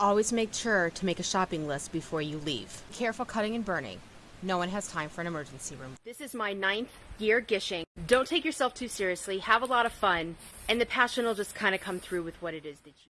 Always make sure to make a shopping list before you leave. Careful cutting and burning. No one has time for an emergency room. This is my ninth year gishing. Don't take yourself too seriously. Have a lot of fun, and the passion will just kind of come through with what it is that you.